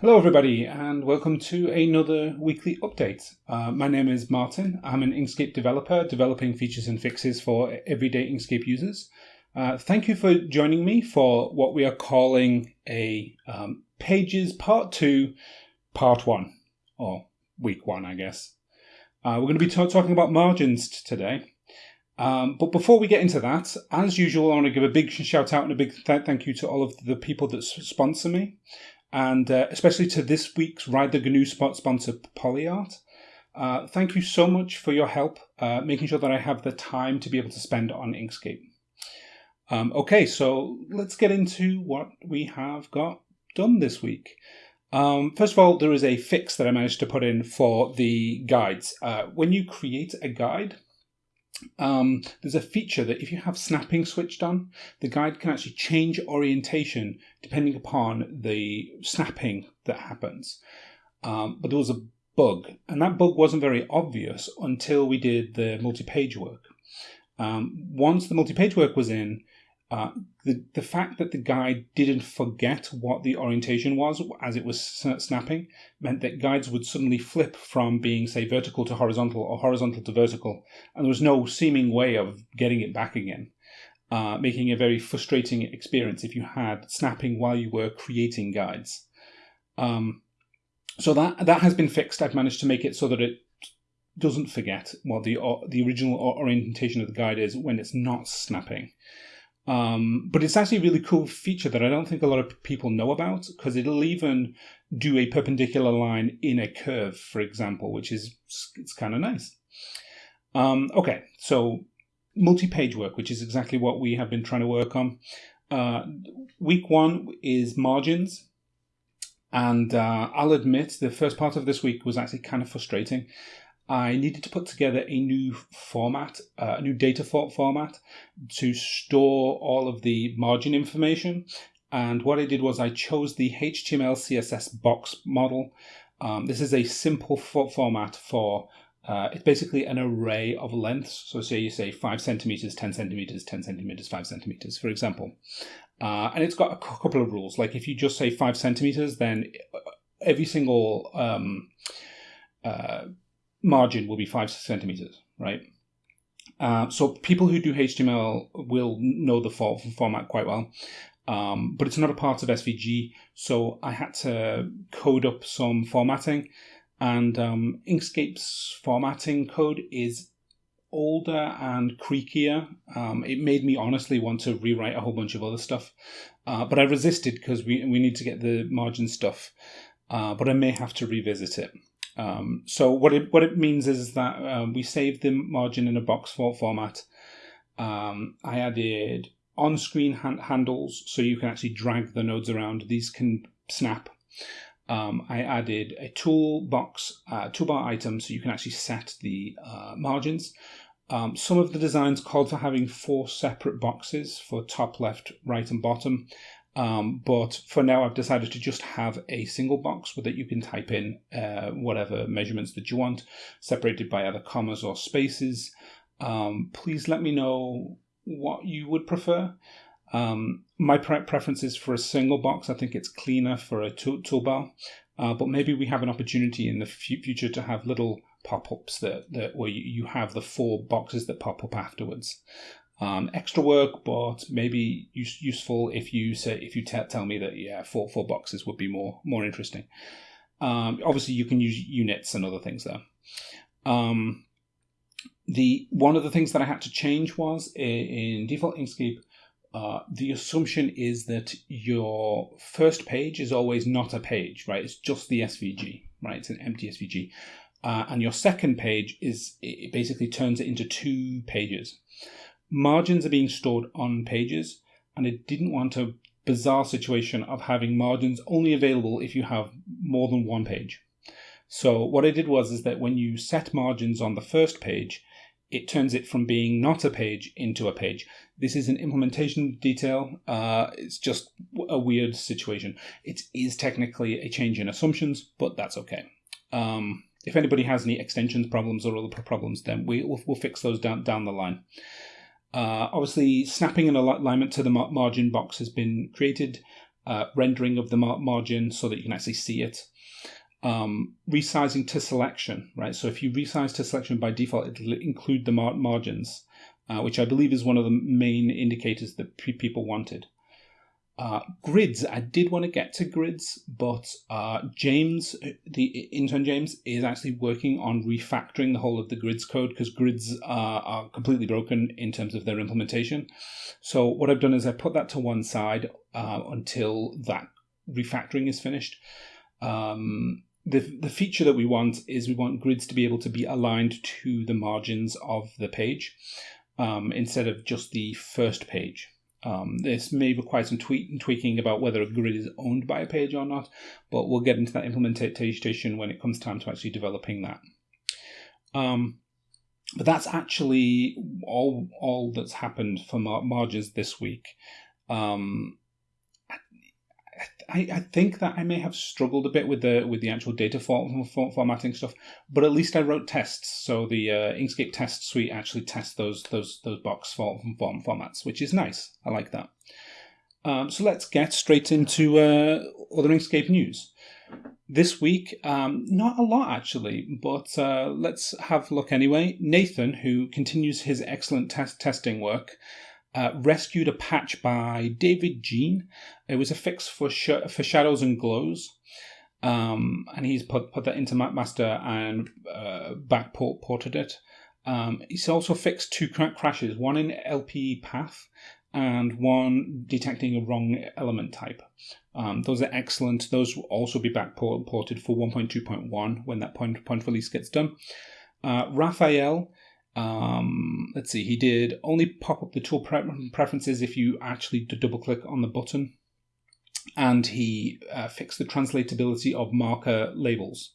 Hello, everybody, and welcome to another weekly update. Uh, my name is Martin. I'm an Inkscape developer developing features and fixes for everyday Inkscape users. Uh, thank you for joining me for what we are calling a um, Pages Part 2, Part 1, or Week 1, I guess. Uh, we're going to be talking about margins today. Um, but before we get into that, as usual, I want to give a big shout out and a big th- thank you to all of the people that sponsor me and uh, especially to this week's Ride the GNU spot sponsor, Polyart. Uh, thank you so much for your help, uh, making sure that I have the time to be able to spend on Inkscape. Um, okay, so let's get into what we have got done this week. Um, first of all, there is a fix that I managed to put in for the guides. Uh, when you create a guide, um, there's a feature that if you have snapping switched on, the guide can actually change orientation depending upon the snapping that happens. Um, but there was a bug, and that bug wasn't very obvious until we did the multi-page work. Um, once the multi-page work was in, uh, the, the fact that the guide didn't forget what the orientation was as it was snapping meant that guides would suddenly flip from being, say, vertical to horizontal or horizontal to vertical, and there was no seeming way of getting it back again, uh, making a very frustrating experience if you had snapping while you were creating guides. Um, so that that has been fixed. I've managed to make it so that it doesn't forget what the uh, the original orientation of the guide is when it's not snapping. Um, but it's actually a really cool feature that I don't think a lot of people know about because it'll even do a perpendicular line in a curve, for example, which is it's kind of nice. Um, okay, so multi-page work, which is exactly what we have been trying to work on. Uh, week one is margins. And uh, I'll admit the first part of this week was actually kind of frustrating. I needed to put together a new format, uh, a new data format to store all of the margin information. And what I did was I chose the HTML CSS box model. Um, this is a simple format for uh, it's basically an array of lengths. So say you say five centimeters, 10 centimeters, 10 centimeters, five centimeters, for example. Uh, and it's got a couple of rules. Like if you just say five centimeters, then every single um, uh, margin will be five centimeters, right? Uh, so people who do HTML will know the for- format quite well, um, but it's not a part of SVG. So I had to code up some formatting, and um, Inkscape's formatting code is older and creakier. Um, it made me honestly want to rewrite a whole bunch of other stuff, uh, but I resisted because we we need to get the margin stuff. Uh, but I may have to revisit it. Um, so what it what it means is that um, we saved the margin in a box for format. Um, I added on-screen hand- handles so you can actually drag the nodes around. These can snap. Um, I added a toolbox uh, toolbar item so you can actually set the uh, margins. Um, some of the designs called for having four separate boxes for top, left, right, and bottom. Um, but for now, I've decided to just have a single box that you can type in uh, whatever measurements that you want, separated by either commas or spaces. Um, please let me know what you would prefer. Um, my pre- preference is for a single box. I think it's cleaner for a tool- toolbar. Uh, but maybe we have an opportunity in the future to have little pop-ups that, that where you have the four boxes that pop up afterwards. Um, extra work, but maybe use, useful if you say if you t- tell me that yeah, four four boxes would be more more interesting. Um, obviously, you can use units and other things there. Um, the one of the things that I had to change was in, in default Inkscape. Uh, the assumption is that your first page is always not a page, right? It's just the SVG, right? It's an empty SVG. Uh, and your second page is it basically turns it into two pages margins are being stored on pages, and it didn't want a bizarre situation of having margins only available if you have more than one page. So what I did was is that when you set margins on the first page, it turns it from being not a page into a page. This is an implementation detail. Uh, it's just a weird situation. It is technically a change in assumptions, but that's okay. Um, if anybody has any extensions problems or other problems, then we, will we'll fix those down, down the line. Uh, obviously, snapping an alignment to the margin box has been created. uh, rendering of the mar- margin so that you can actually see it. Um, resizing to selection, right? So if you resize to selection by default, it'll include the mar- margins, uh, which I believe is one of the main indicators that people wanted. Uh, grids, I did want to get to grids, but uh, James, the intern James, is actually working on refactoring the whole of the grids code because grids are, are completely broken in terms of their implementation. So what I've done is I put that to one side uh, until that refactoring is finished. Um, the, the feature that we want is we want grids to be able to be aligned to the margins of the page um, instead of just the first page. Um, this may require some tweak, and tweaking about whether a grid is owned by a page or not, but we'll get into that implementation when it comes time to actually developing that. Um, but that's actually all all that's happened for mar- margins this week. Um, I, I think that I may have struggled a bit with the with the actual data for, for, formatting stuff, but at least I wrote tests. So the uh, Inkscape test suite actually tests those those those box form formats, which is nice. I like that. Um, so let's get straight into uh, other Inkscape news. This week, um, not a lot actually, but uh, let's have a look anyway. Nathan, who continues his excellent test testing work, uh, rescued a patch by David Jean. It was a fix for sh- for shadows and glows, um, and he's put put that into master and uh, back port- ported it. Um, he's also fixed two cr- crashes, one in LPE path and one detecting a wrong element type. Um, those are excellent. Those will also be backported for 1.2.1 when that point, point release gets done. Uh, Raphael um, let's see, he did only pop up the tool pre- preferences if you actually double click on the button. And he uh, fixed the translatability of marker labels.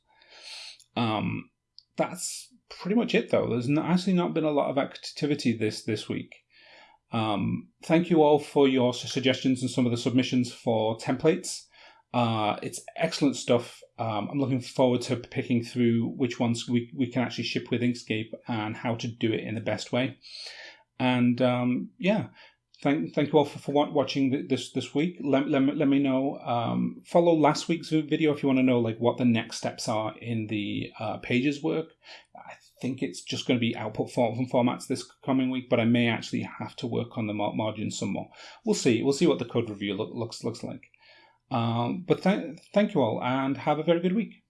Um, that's pretty much it, though. There's not, actually not been a lot of activity this this week. Um, thank you all for your suggestions and some of the submissions for templates. Uh, it's excellent stuff. Um, I'm looking forward to picking through which ones we, we can actually ship with Inkscape and how to do it in the best way. And um, yeah, thank thank you all for, for watching this this week. Let, let, me, let me know. Um, follow last week's video if you want to know like what the next steps are in the uh, pages work. I think it's just going to be output form formats this coming week, but I may actually have to work on the margins some more. We'll see. We'll see what the code review look, looks looks like. Um, but th- thank you all and have a very good week.